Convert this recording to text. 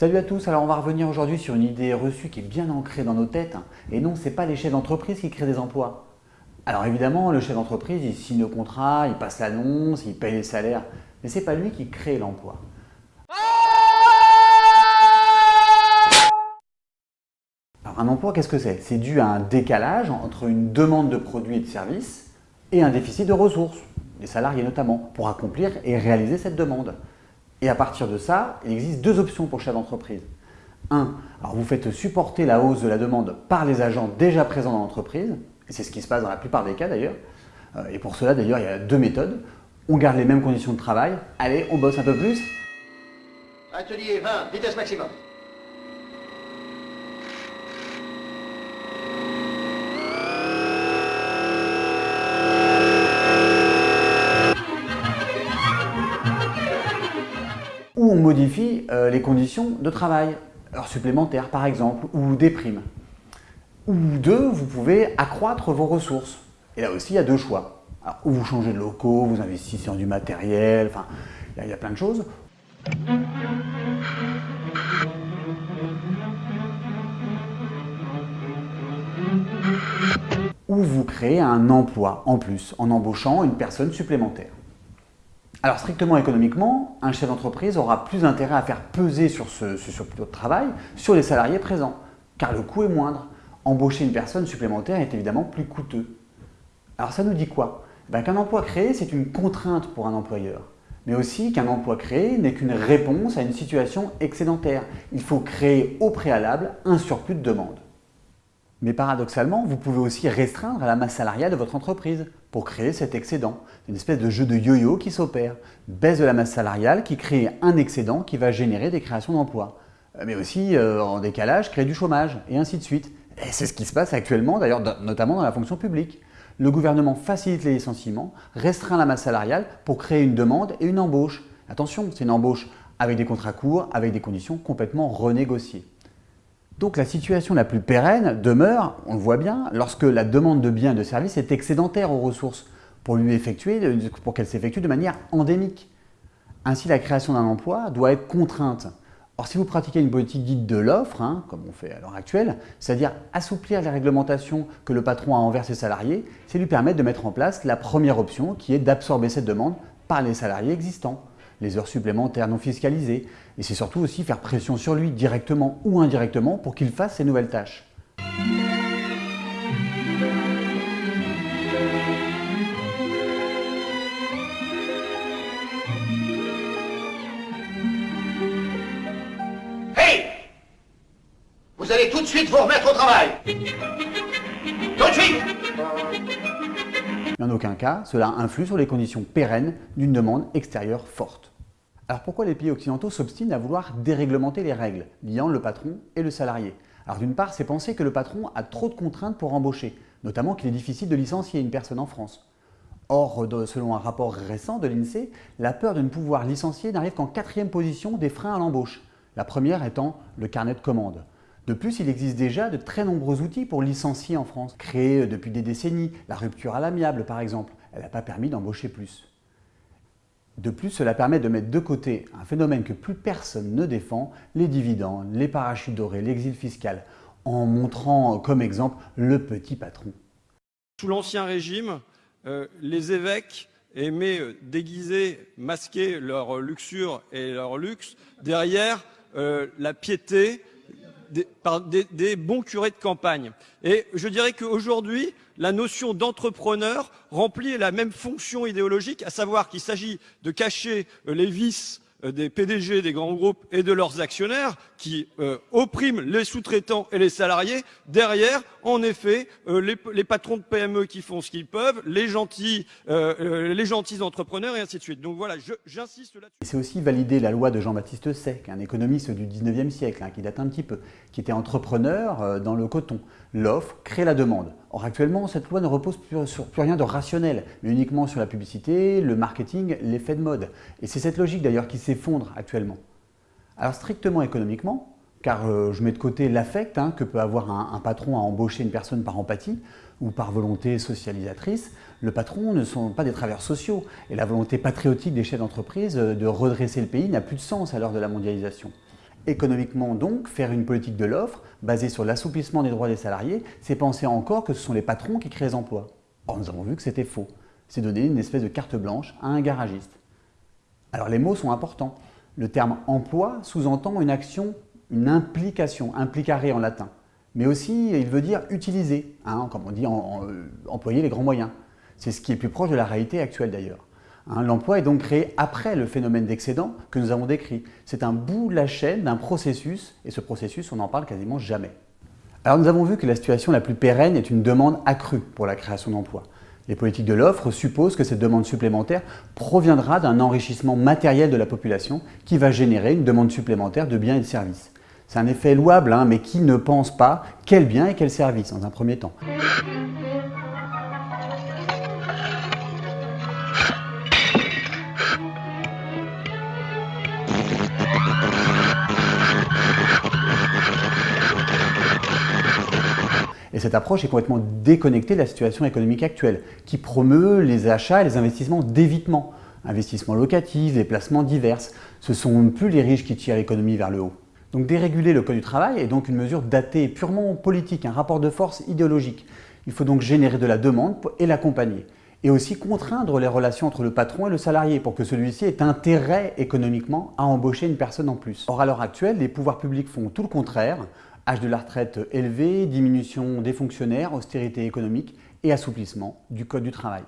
Salut à tous, alors on va revenir aujourd'hui sur une idée reçue qui est bien ancrée dans nos têtes. Et non, ce n'est pas les chefs d'entreprise qui créent des emplois. Alors évidemment, le chef d'entreprise, il signe le contrat, il passe l'annonce, il paye les salaires, mais ce n'est pas lui qui crée l'emploi. Alors un emploi, qu'est-ce que c'est? C'est dû à un décalage entre une demande de produits et de services et un déficit de ressources, des salariés notamment, pour accomplir et réaliser cette demande. Et à partir de ça, il existe deux options pour chaque entreprise. Un, alors vous faites supporter la hausse de la demande par les agents déjà présents dans l'entreprise, et c'est ce qui se passe dans la plupart des cas d'ailleurs. Euh, et pour cela d'ailleurs, il y a deux méthodes. On garde les mêmes conditions de travail, allez, on bosse un peu plus. Atelier 20, vitesse maximum. Modifie euh, les conditions de travail, heures supplémentaires par exemple, ou des primes. Ou deux, vous pouvez accroître vos ressources. Et là aussi, il y a deux choix. Ou vous changez de locaux, vous investissez en du matériel, enfin, il y a plein de choses. Ou vous créez un emploi en plus, en embauchant une personne supplémentaire. Alors strictement économiquement, un chef d'entreprise aura plus intérêt à faire peser sur ce, surplus de travail sur les salariés présents, car le coût est moindre. Embaucher une personne supplémentaire est évidemment plus coûteux. Alors ça nous dit quoi? Ben, Qu'un emploi créé, c'est une contrainte pour un employeur, mais aussi qu'un emploi créé n'est qu'une réponse à une situation excédentaire. Il faut créer au préalable un surplus de demande. Mais paradoxalement, vous pouvez aussi restreindre la masse salariale de votre entreprise pour créer cet excédent. C'est une espèce de jeu de yo-yo qui s'opère. Baisse de la masse salariale qui crée un excédent qui va générer des créations d'emplois. Euh, Mais aussi, euh, en décalage, créer du chômage, et ainsi de suite. Et c'est ce qui se passe actuellement, d'ailleurs, notamment dans la fonction publique. Le gouvernement facilite les licenciements, restreint la masse salariale pour créer une demande et une embauche. Attention, c'est une embauche avec des contrats courts, avec des conditions complètement renégociées. Donc la situation la plus pérenne demeure, on le voit bien, lorsque la demande de biens et de services est excédentaire aux ressources pour, pour qu'elle s'effectue de manière endémique. Ainsi, la création d'un emploi doit être contrainte. Or, si vous pratiquez une politique dite de l'offre, hein, comme on fait à l'heure actuelle, c'est-à-dire assouplir les réglementations que le patron a envers ses salariés, c'est lui permettre de mettre en place la première option qui est d'absorber cette demande par les salariés existants les heures supplémentaires non fiscalisées, et c'est surtout aussi faire pression sur lui, directement ou indirectement, pour qu'il fasse ces nouvelles tâches. Hey! Vous allez tout de suite vous remettre au travail. Tout de suite en aucun cas, cela influe sur les conditions pérennes d'une demande extérieure forte. Alors pourquoi les pays occidentaux s'obstinent à vouloir déréglementer les règles liant le patron et le salarié? Alors d'une part, c'est penser que le patron a trop de contraintes pour embaucher, notamment qu'il est difficile de licencier une personne en France. Or, selon un rapport récent de l'INSEE, la peur de ne pouvoir licencier n'arrive qu'en quatrième position des freins à l'embauche, la première étant le carnet de commandes. De plus, il existe déjà de très nombreux outils pour licencier en France, créés depuis des décennies, la rupture à l'amiable par exemple, elle n'a pas permis d'embaucher plus. De plus, cela permet de mettre de côté un phénomène que plus personne ne défend, les dividendes, les parachutes dorés, l'exil fiscal, en montrant comme exemple le petit patron. Sous l'Ancien Régime, euh, les évêques aimaient euh, déguiser, masquer leur luxure et leur luxe derrière euh, la piété des, par des, des bons curés de campagne. Et je dirais qu'aujourd'hui, la notion d'entrepreneur remplit la même fonction idéologique, à savoir qu'il s'agit de cacher euh, les vices des PDG des grands groupes et de leurs actionnaires qui euh, oppriment les sous-traitants et les salariés. Derrière, en effet, euh, les, patrons de PME qui font ce qu'ils peuvent, les gentils, euh, euh, entrepreneurs et ainsi de suite. Donc voilà, j'insiste là-dessus. C'est aussi valider la loi de Jean-Baptiste Say, un économiste du 19e siècle, hein, qui date un petit peu, qui était entrepreneur euh, dans le coton. L'offre crée la demande. Or actuellement, cette loi ne repose plus, sur plus rien de rationnel, mais uniquement sur la publicité, le marketing, l'effet de mode. Et c'est cette logique d'ailleurs qui s'effondre actuellement. Alors strictement économiquement, car euh, je mets de côté l'affect hein, que peut avoir un, patron à embaucher une personne par empathie ou par volonté socialisatrice, le patron ne sont pas des travailleurs sociaux et la volonté patriotique des chefs d'entreprise euh, de redresser le pays n'a plus de sens à l'heure de la mondialisation. Économiquement donc, faire une politique de l'offre basée sur l'assouplissement des droits des salariés, c'est penser encore que ce sont les patrons qui créent les emplois. Or, nous avons vu que c'était faux. C'est donner une espèce de carte blanche à un garagiste. Alors les mots sont importants. Le terme emploi sous-entend une action, une implication, implicare en latin. Mais aussi, il veut dire utiliser, hein, comme on dit, euh, employer les grands moyens. C'est ce qui est plus proche de la réalité actuelle d'ailleurs. Hein, l'emploi est donc créé après le phénomène d'excédent que nous avons décrit. C'est un bout de la chaîne d'un processus, et ce processus, on n'en parle quasiment jamais. Alors nous avons vu que la situation la plus pérenne est une demande accrue pour la création d'emplois. Les politiques de l'offre supposent que cette demande supplémentaire proviendra d'un enrichissement matériel de la population qui va générer une demande supplémentaire de biens et de services. C'est un effet louable, hein, mais qui ne pense pas quel bien et quel service en un premier temps Et cette approche est complètement déconnectée de la situation économique actuelle, qui promeut les achats et les investissements d'évitement. Investissements locatifs, déplacements divers. Ce sont plus les riches qui tirent l'économie vers le haut. Donc déréguler le code du travail est donc une mesure datée, purement politique, un rapport de force idéologique. Il faut donc générer de la demande et l'accompagner. Et aussi contraindre les relations entre le patron et le salarié pour que celui-ci ait intérêt économiquement à embaucher une personne en plus. Or, à l'heure actuelle, les pouvoirs publics font tout le contraire âge de la retraite élevé, diminution des fonctionnaires, austérité économique et assouplissement du Code du travail.